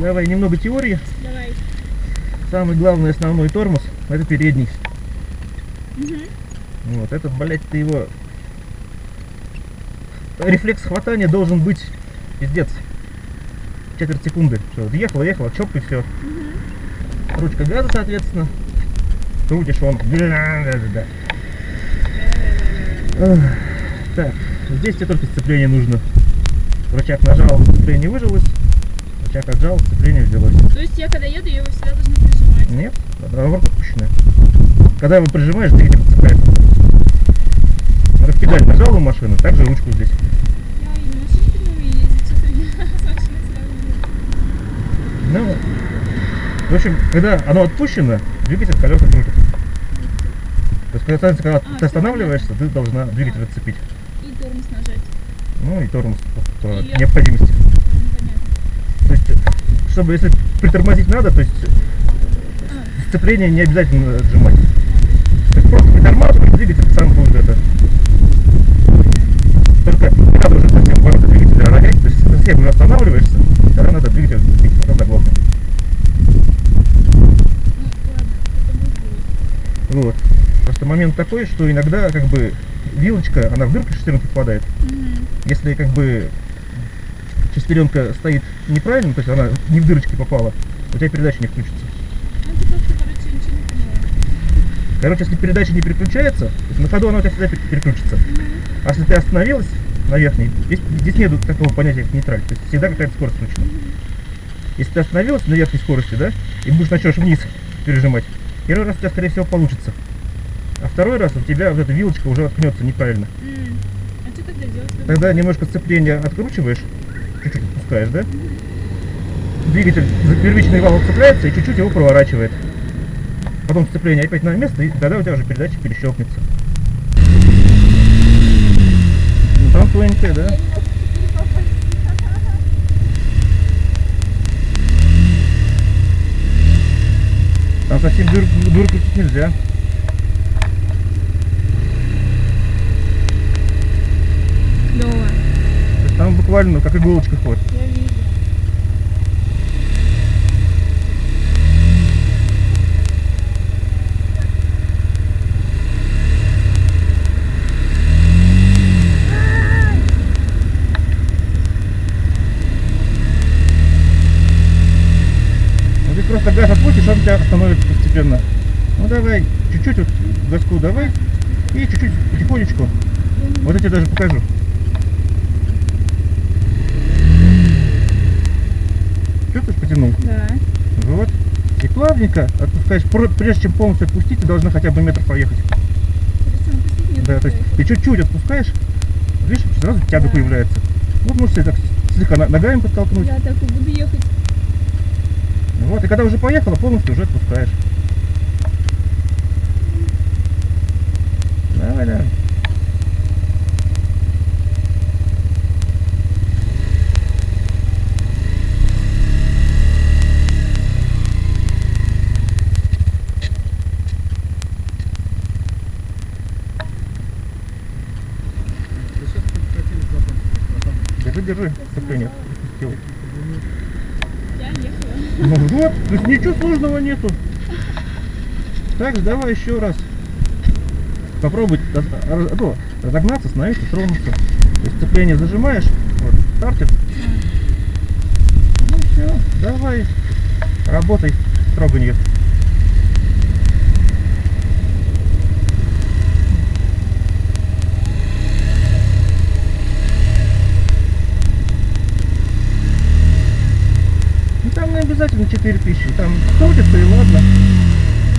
Давай немного теории. Давай. Самый главный основной тормоз это передний. Мгм. Вот, это, блядь, ты его... Рефлекс хватания должен быть, пиздец, четверть секунды. Все, вот ехала, ехала, чоп и все. Ручка газа, соответственно. Крутишь он. Эх, Так, здесь тебе только сцепление нужно. Рычаг нажал, сцепление выжилось. Рычаг отжал, сцепление взялось. То есть я когда еду, я его всегда должна прижимать. Нет, наоборот отпущенная. Когда его прижимаешь, двигатель цепляется. Надо педаль нажал у машины, также ручку здесь. Ну, в общем, когда оно отпущено, двигатель колеса крутит. То есть, когда, когда А, ты останавливаешься, ты должна двигатель отцепить. И тормоз нажать. Ну и тормоз по, по И необходимости. Ну, понятно. То есть, э, чтобы если притормозить надо, то есть А, сцепление не обязательно отжимать. То есть просто притормаживаешь, двигатель сам будет это. Только не надо уже совсем бороться двигатель ронять, то есть совсем уже останавливаешься, тогда надо двигатель будет будет. Вот. Просто момент такой, что иногда как бы вилочка, она в дырку шестеренки попадает. Мгм. Если как бы шестеренка стоит неправильно, то есть она не в дырочки попала, у тебя передача не включится. Короче, если передача не переключается, то есть на ходу она у тебя всегда пер- переключится. А если ты остановилась на верхней, здесь, здесь нет такого понятия, как нейтраль. То есть всегда какая-то скорость включена. Если ты остановилась на верхней скорости, да, и будешь начнешь вниз пережимать, первый раз у тебя, скорее всего, получится. А второй раз у тебя вот эта вилочка уже откнется неправильно. А что тогда делать? Тогда немножко сцепление откручиваешь, чуть-чуть отпускаешь, да? Двигатель за первичный вал цепляется и чуть-чуть его проворачивает. Потом сцепление опять на место, и тогда у тебя уже передача перещелкнется. Ну, там тоненькая, да? Там совсем дур крутить нельзя. Клево. То есть там буквально ну, как иголочка ходит. Я вижу. Просто газ отпустишь, он тебя остановится постепенно. Ну давай, чуть-чуть вот газку давай. И чуть-чуть потихонечку. Вот я тебе даже покажу. Чувствуешь, потянул? Да. Вот. Плавненько отпускаешь. Пр- Прежде чем полностью отпустить, ты должна хотя бы метр проехать. Да, то есть ты чуть-чуть отпускаешь, видишь, сразу тяга Да. появляется. Вот можешь себе так слегка ногами подтолкнуть. Я так и буду ехать. Вот, и когда уже поехала, полностью уже отпускаешь. Давай, давай. Держи, держи, сцепление. Отпустил. Я ехала. Ну вот, то есть ничего нету. Так давай еще раз. Попробуй ну, разогнаться, остановиться, тронуться. То есть зажимаешь, вот, стартер. Ну все, давай, работай, строго нет. Ну обязательно 4000, там крутится и ладно.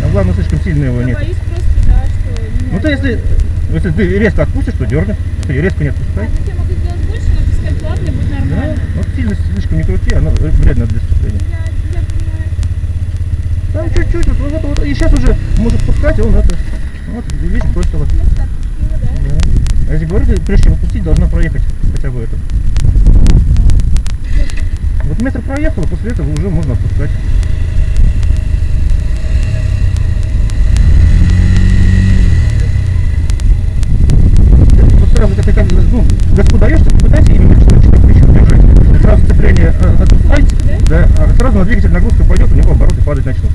А главное слишком сильно его нет. боюсь просто, да, что... меня Ну то если, если ты резко отпустишь, то дернет. Ты резко не А, отпускай. так я могу сделать больше, но пускай плавно будет Да, нормально. вот сильно слишком не крути, оно вредно для сцепления. Там чуть-чуть, вот, вот, вот, и сейчас уже может пускать, он это, вот, видишь, бросила. Ну, так, отпустила, да? Да. А если говорю, прежде чем отпустить, должна проехать хотя бы это. Вот метр проехала, после этого уже можно отпускать. Вот сразу, как как, ну, газку даешь, ты попытайся именно чуть-чуть еще держать. Сразу сцепление э, отпускай, да, а сразу на двигатель нагрузка пойдет, у него обороты падать начнут.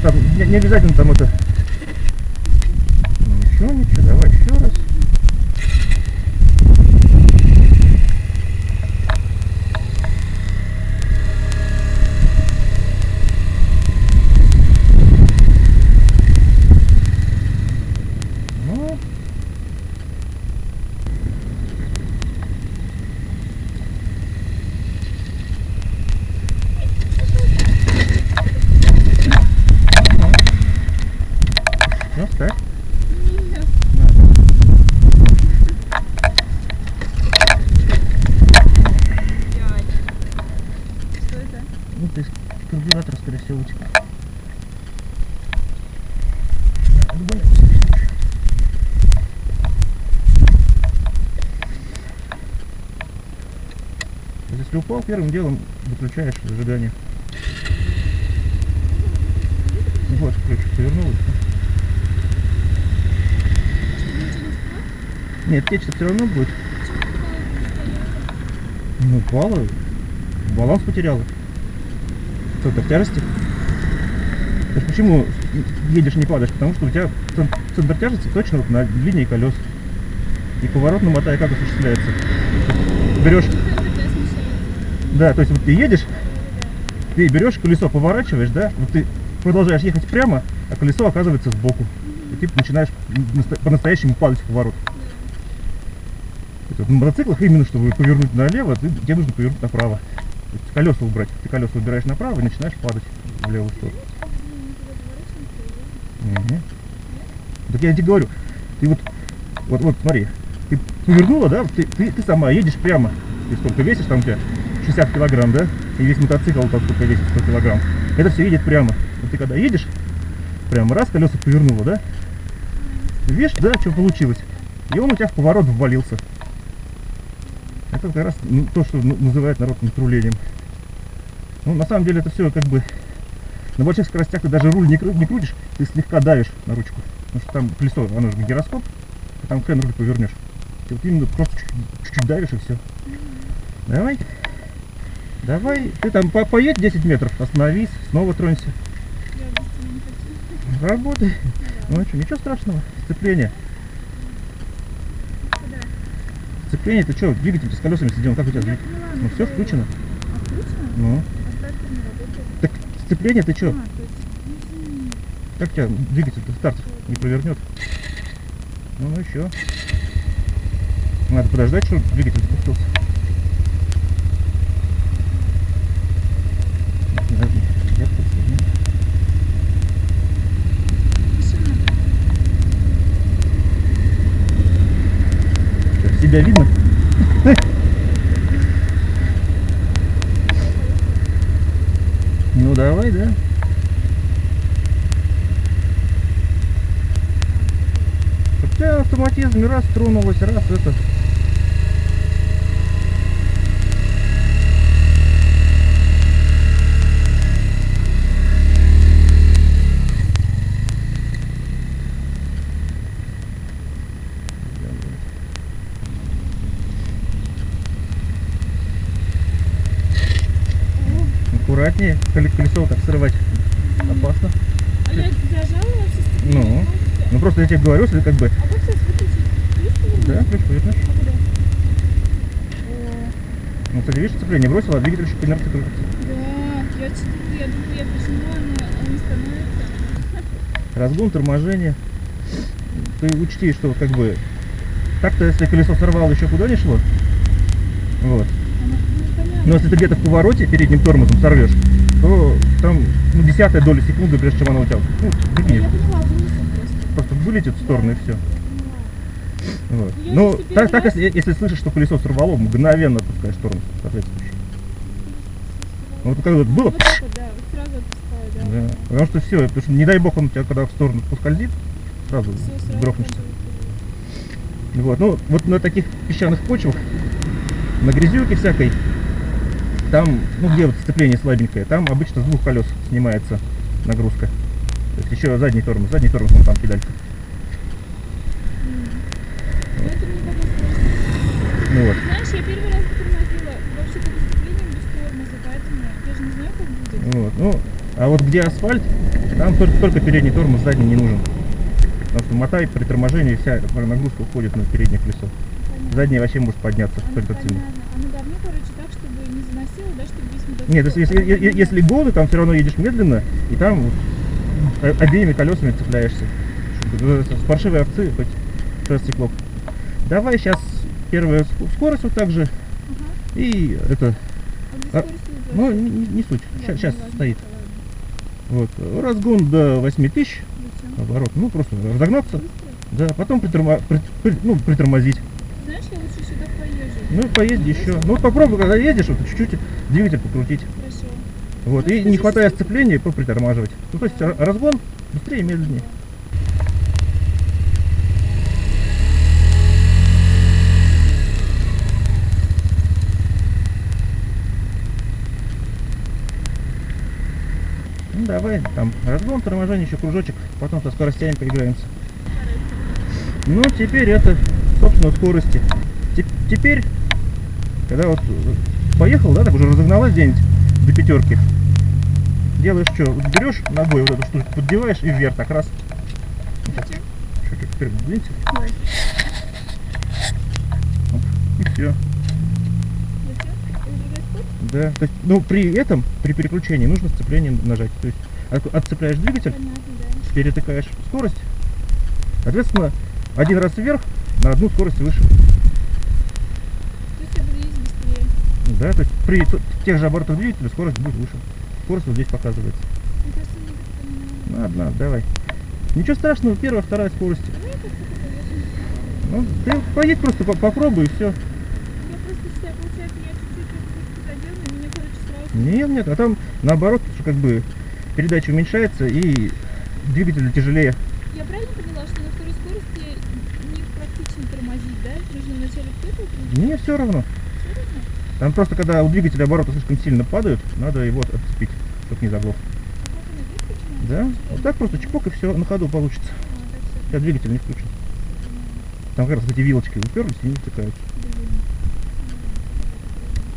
Там не, не обязательно там это... Ну ничего, ничего, давай еще раз. Ну, ну, ставь. Нет. Дядь. Что это? Ну, то есть карбюратор, скорее всего, утек. Упал, первым делом выключаешь зажигание. Вот, ключ повернул. Нет, течь все равно будет. Ну, упала, баланс потеряла. Что, ты в тяжести? То есть почему едешь не падаешь? Потому что у тебя цен- центр тяжести точно вот на линии колес. И поворот на мотае как осуществляется? Берешь. Да, то есть вот ты едешь, ты берешь колесо, поворачиваешь, да, вот ты продолжаешь ехать прямо, а колесо оказывается сбоку. И ты начинаешь по-настоящему падать в поворот. На мотоциклах именно, чтобы повернуть налево, ты, тебе нужно повернуть направо. Колеса убрать. Ты колеса убираешь направо и начинаешь падать в левую сторону. Мгм. Так я тебе говорю, ты вот, вот, вот смотри, ты повернула, да, ты, ты, ты сама едешь прямо, ты сколько весишь, там у тебя 60 килограмм, да, и весь мотоцикл вот сколько весит, 100 килограмм, это все едет прямо. Вот ты когда едешь, прямо раз, колеса повернула, да, видишь, да, что получилось, и он у тебя в поворот ввалился. Это как раз то, что называют народ натрулением. Ну, на самом деле это все как бы на больших скоростях ты даже руль не, кру- не крутишь, ты слегка давишь на ручку. Потому что там колесо, оно же гироскоп, а там хрен руль повернешь. Ты вот именно просто чуть- чуть-чуть давишь и все. Давай. Давай. Ты там по- поедь 10 метров, остановись, снова тронься. Работай. Ну что, ничего страшного. Сцепление. Куда? Сцепление, ты что, двигатель с колесами сидел, как у тебя Я поняла, Ну все что- включено. А включено? Ну. А? Так сцепление ты что? А, есть... Как тебя двигатель-то не провернет? Ну, ну еще. Надо подождать, чтобы двигатель Что, Себя видно? Ну давай, да. Тебя автоматизм раз тронулась, раз это. Аккуратнее, коле- колесо вот так срывать опасно. А я зажала? Ну. Ну просто я тебе говорю, если как бы, А как сейчас выключить? Ключ повернуть? да, ключ повернешь. А Ну, кстати, видишь, сцепление бросила, а двигатель еще по инерции крутится. Да, я что-то, я думаю, я прижимаю, но он становится. Разгон, торможение. Ты учти, что как бы так-то, если колесо сорвало, еще куда не шло. Вот. Но если ты где-то в повороте передним тормозом сорвешь, то там ну, десятая доля секунды, прежде чем оно у тебя ну, вынесет просто. вылетит в сторону и все. Вот. Ну, так, так если, если слышишь, что колесо сорвало, мгновенно отпускаешь тормоз соответствующий. Ну, Вот когда вот было, Вот это, да, вот сразу отпускаю, да. да, потому что все, потому что не дай бог он у тебя когда в сторону поскользит, сразу сразу грохнешься. Вот, ну, вот на таких песчаных почвах, на грязюке всякой, там, ну где вот сцепление слабенькое, там обычно с двух колес снимается нагрузка. То есть еще задний тормоз, задний тормоз, он там педалька. Ну, ну вот. Знаешь, я первый раз. Ну вот, ну, а вот где асфальт, там только, только передний тормоз, задний не нужен. Потому что мотай при торможении вся нагрузка уходит на переднее колесо. Понятно. Заднее вообще может подняться а, только цену. Она давно, короче, не заносило, да, чтобы весь мотоцикл... Нет, если, если, е- е- если голый, там все равно едешь медленно, и там вот о- обеими колесами цепляешься. Э, С паршивой овцы хоть что стекло. Давай сейчас первая ск- скорость вот так же. Ага. И это, А А, ну не, не- не суть, Ладно, сейчас, не важно, стоит. Вот. Разгон до 8000 Зачем? оборот. Ну просто разогнаться. Быстро? Да, потом притормо- при- при- ну, притормозить. Знаешь, я лучше сюда поезжу. Ну и поезди еще. Ну вот попробуй, когда едешь, вот чуть-чуть двигатель покрутить. Хорошо. Вот. И не хватая сцепления, попритормаживать. Ну то есть ра- разгон быстрее и медленнее. Ну давай, там разгон, торможение, еще кружочек, потом со скоростями поиграемся. Ну, теперь это, собственно, скорости. Те- Теперь, когда вот э, поехал, да, так уже разогналась где-нибудь до пятерки, делаешь что? Вот берешь ногой вот эту штуку, поддеваешь и вверх так раз. Чуть-чуть вперед двинься, Давай. и все. Да. То есть, ну, при этом, при переключении нужно сцепление нажать. То есть, от- отцепляешь двигатель, Понятно, да. перетыкаешь скорость, соответственно, один раз вверх на одну скорость выше. То есть я буду ездить быстрее. Да, то есть при тех же оборотах двигателя скорость будет выше. Скорость вот здесь показывается. Не. Ну, одна, давай. Ничего страшного, первая, вторая скорость. Поеду. Ну, ты поедь просто, по- попробуй и все. Нет, нет, а там наоборот, что как бы передача уменьшается и двигатель тяжелее. Я правильно поняла, что на второй скорости не практично тормозить, да? Нужно вначале в первую крутить? Мне все равно. Там просто когда у двигателя обороты слишком сильно падают, надо его отцепить, чтобы не заглох. Да? Вот так просто чпок и все на ходу получится. Сейчас двигатель не включен. Там как раз эти вилочки уперлись и не втыкаются. Блин.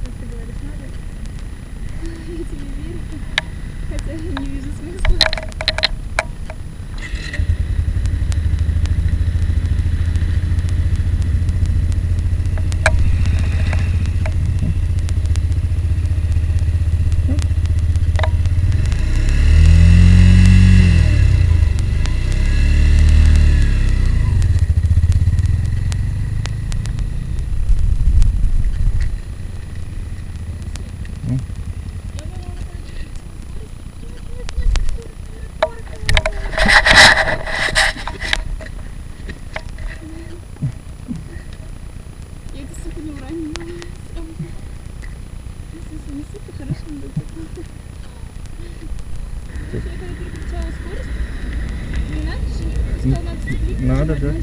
Как ты говоришь, надо? Я тебе верю. Хотя я не вижу смысла. Ну. Я думала, она пойдет на скорость. Я это сука не уронила. Если не сука, хорошо не будет. Я когда переключала скорость, не надо же, ты сказал, надо нажимать, да.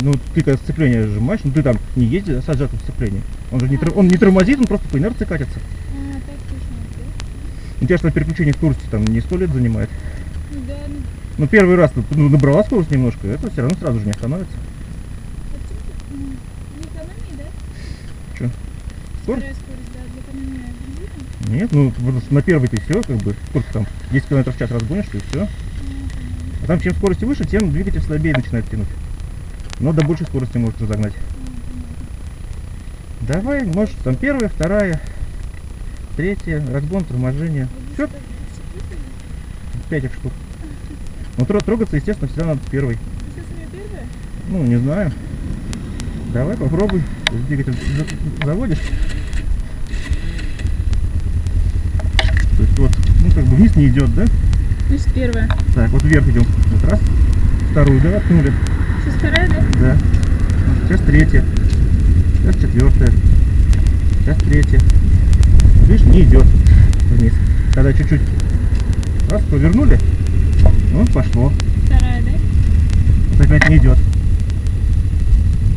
ну. Ну, ты когда сцепление сжимаешь, ну ты там не езди с отжатым сцеплением. Он же не, тор- он не тормозит, он просто по инерции катится. А, так точно, да? У тебя что переключение скорости там не сто лет занимает. Ну да, ну, Ну первый раз ну, набрала скорость немножко, это все равно сразу же не остановится. да? Чё? Скорость? Вторая скорость, да, для экономии бензина. Нет, ну что на первый ты все, как бы, сколько там, 10 км в час разгонишься и все. А, там чем скорость выше, тем двигатель слабее начинает тянуть. Но до большей скорости может разогнать. Давай, может, там первая, вторая, третья, разгон, торможение. Все, пять их штук. Тро- трогаться, естественно, всегда надо первая? Ну, не знаю. Давай попробуй. Двигатель за- заводишь. То есть вот, ну как бы вниз не идет, да? Значит, первая. Так, вот вверх идем. Вот раз. Вторую, да, откнули. Сейчас вторая, да? Да. Сейчас третья. Сейчас четвертая. Сейчас третья. Видишь, не идет вниз. Когда чуть-чуть раз повернули, ну, пошло. Вторая, да? Вот опять не идет.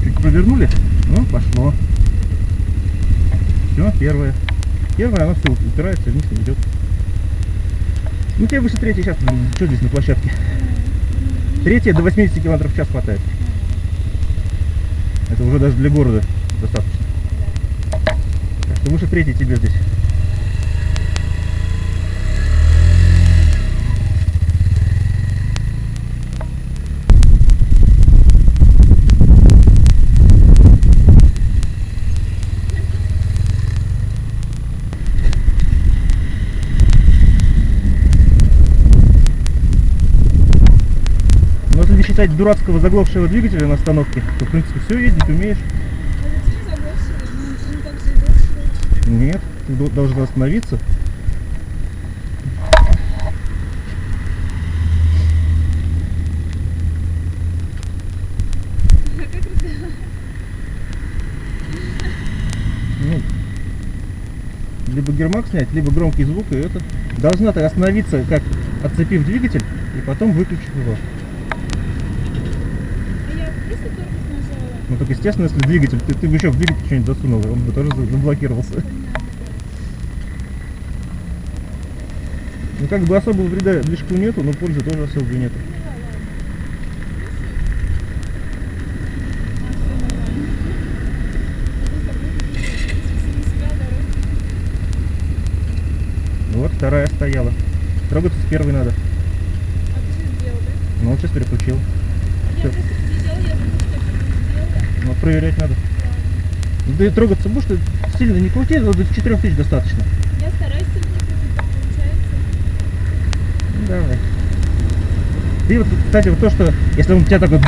Чуть повернули, ну, пошло. Все, первое. Первое, оно все упирается вниз не идет. Ну, тебе выше третьей сейчас, что здесь на площадке? Третья до 80 км в час хватает. Это уже даже для города достаточно. Так что выше третьей тебе здесь. Считать дурацкого заглохшего двигателя на остановке, то в принципе все ездить умеешь. Нет, ты до- должен остановиться. Ну, либо гермак снять, либо громкий звук, и это. Должна ты остановиться, как отцепив двигатель, и потом выключив его. А я просто тормоз нажала. Ну так естественно, если двигатель, ты, ты бы еще в двигатель что-нибудь засунул, он бы тоже за- заблокировался. Ну как бы особого вреда движку нету, но пользы тоже особо нету. Вот вторая стояла. Трогаться с первой надо. А ты же сделал, да? Ну вот сейчас переключил. А Всё. я просто подъезжала, я думала, что я что-то сделала. Ну вот проверять надо. Ну, ты трогаться будешь, ты сильно не крути, до 4000 достаточно. Я стараюсь сильнее крутить, так получается. Ну, давай. Ты вот, кстати, вот то, что если он тебя так вот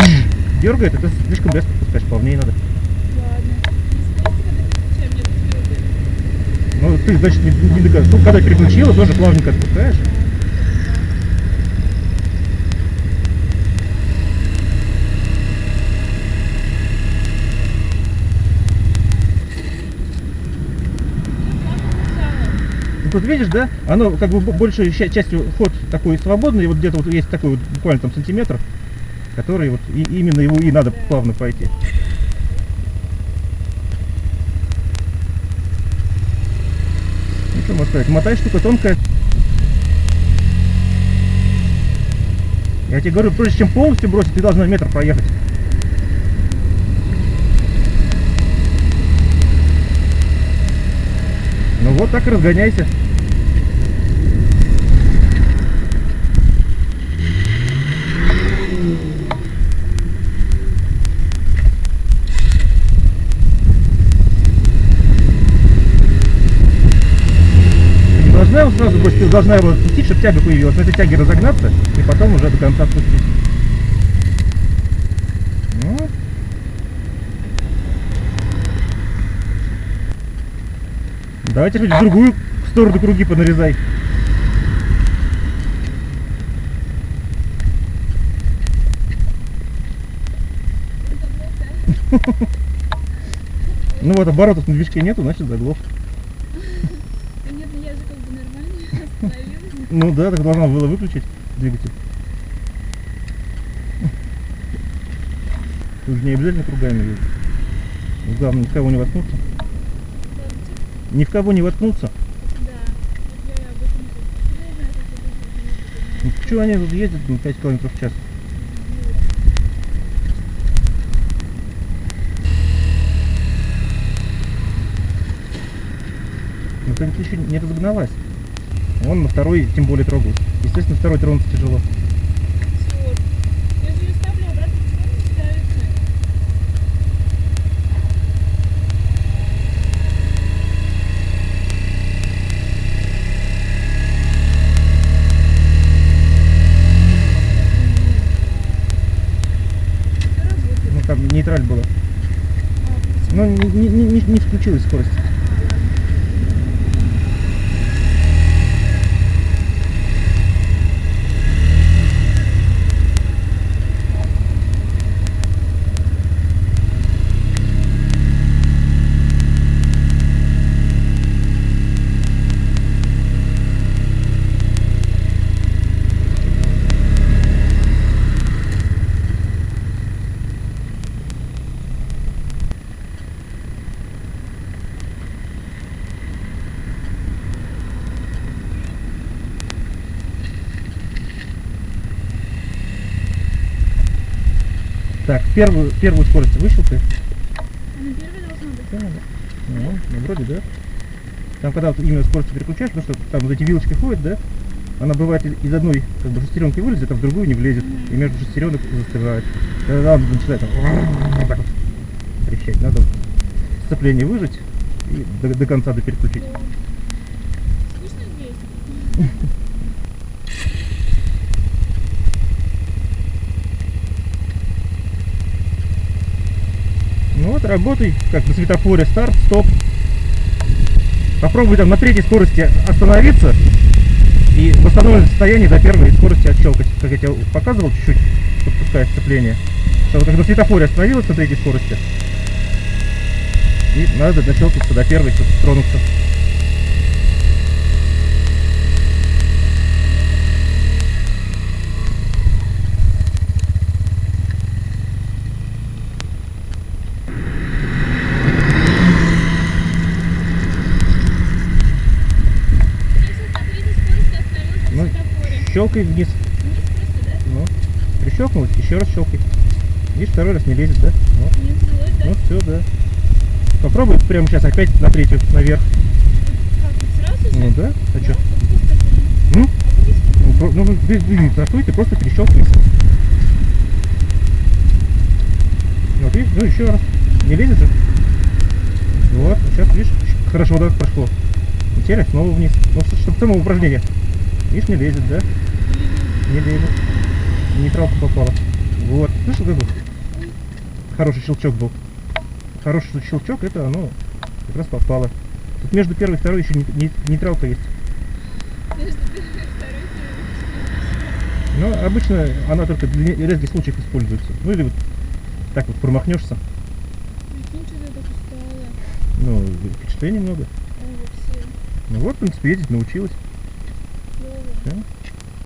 дергает, это слишком резко пускаешь, плавнее надо. Ладно. Ну ты, значит, не, не догад- Ну, когда переключила, тоже плавненько отпускаешь. Ну, тут видишь, да, оно как бы большей частью ход такой свободный, и вот где-то вот есть такой вот буквально там сантиметр, который вот и, именно его и надо плавно пройти. Ну что можно сказать, мотай штука тонкая. Я тебе говорю, прежде чем полностью бросить, ты должна метр проехать. Ну вот так и разгоняйся. Ты не ты должна его отпустить, чтобы тяга появилась, на этой тяге разогнаться и потом уже до конца отпустить. Ну. Давайте хоть в другую сторону круги понарезай. Ну вот оборотов на движке нету, значит заглох. Да нет, ну я же как бы нормально остановилась. Ну да, так должна была выключить двигатель. Тут же не обязательно кругами ездить. Главное, ни в кого не воткнуться. Ни в кого не воткнуться. Ну, что они тут ездят ну, 5 км в час? Ну ведь еще не разогналась. Он на второй тем более трогался. Естественно, второй тронуться тяжело. Ну там нейтраль почему? Но не, не, не, не включилась скорость. Так, первую, первую скорость выщелкай. А на первой должно быть. Да, да. Ну, ну, вроде да. Там когда вот именно скорость переключаешь, потому что там вот эти вилочки ходят, да, она бывает из- одной как бы шестеренки вылезет, а в другую не влезет. И между шестеренок застывает. Тогда он начинает там, вот так вот трещать. Надо сцепление выжать и до, до конца допереключить. Слышно здесь? Вот, работай, как на светофоре, старт, стоп. Попробуй там на третьей скорости остановиться и в восстановленном состоянии до первой скорости отщелкать. Как я тебе показывал, чуть-чуть подпуская сцепление. Что вот как на светофоре остановилась на третьей скорости. И надо дощелкаться до первой, чтобы тронуться. Если на третьей скорости остановился Ну, на светофоре. Щелкай вниз. Ну, прищелкнулась, еще раз щелкай. Видишь, второй раз не лезет, да? Да? Ну все, да. Попробуй прямо сейчас опять на третью, наверх. Как? Ну да, а что? Ну, ну, ну вы- вы не стартуйте, просто перещелкивайся. Вот видишь, ну еще раз. Не лезет же. Вот, сейчас видишь, хорошо, да, прошло. Теперь снова вниз. Ну, чтобы само упражнение. Видишь, не лезет, да? Не лезет. В Нейтралку попало. Вот. Слышал, как бы? Хороший щелчок был. Хороший щелчок, это оно как раз попало. Тут между первой и второй еще не- не- нейтралка есть. Между первой и второй ты- Но обычно она только для не- редких случаев используется. Ну или вот так вот промахнешься. Ну, впечатлений много. Ну вот, в принципе, ездить научилась. Okay.